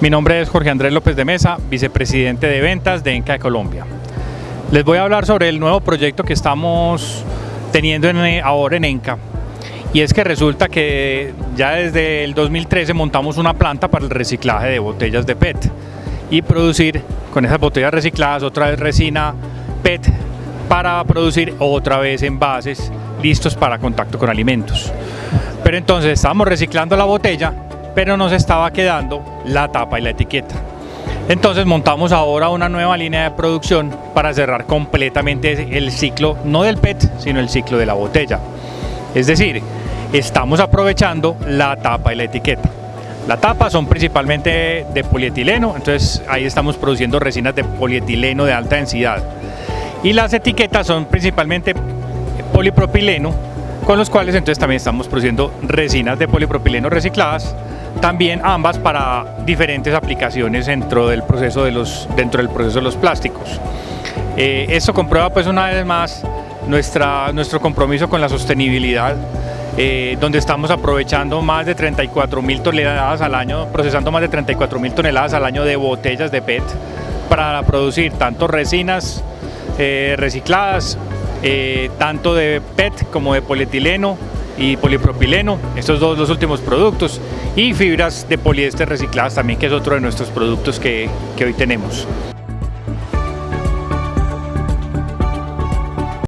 Mi nombre es Jorge Andrés López de Mesa, vicepresidente de ventas de ENCA de Colombia. Les voy a hablar sobre el nuevo proyecto que estamos teniendo en, ahora en ENCA. Y es que resulta que ya desde el 2013 montamos una planta para el reciclaje de botellas de PET y producir con esas botellas recicladas otra vez resina PET para producir otra vez envases listos para contacto con alimentos. Pero entonces estamos reciclando la botella pero nos estaba quedando la tapa y la etiqueta. Entonces montamos ahora una nueva línea de producción para cerrar completamente el ciclo, no del PET, sino el ciclo de la botella. Es decir, estamos aprovechando la tapa y la etiqueta. La tapa son principalmente de polietileno, entonces ahí estamos produciendo resinas de polietileno de alta densidad. Y las etiquetas son principalmente polipropileno, con los cuales entonces también estamos produciendo resinas de polipropileno recicladas también ambas para diferentes aplicaciones dentro del proceso de los, dentro del proceso de los plásticos. Eh, esto comprueba pues una vez más nuestra, nuestro compromiso con la sostenibilidad, eh, donde estamos aprovechando más de 34 mil toneladas al año, procesando más de 34 mil toneladas al año de botellas de PET para producir tanto resinas eh, recicladas, tanto de PET como de polietileno, y polipropileno, estos dos los últimos productos, y fibras de poliéster recicladas también, que es otro de nuestros productos que, que hoy tenemos.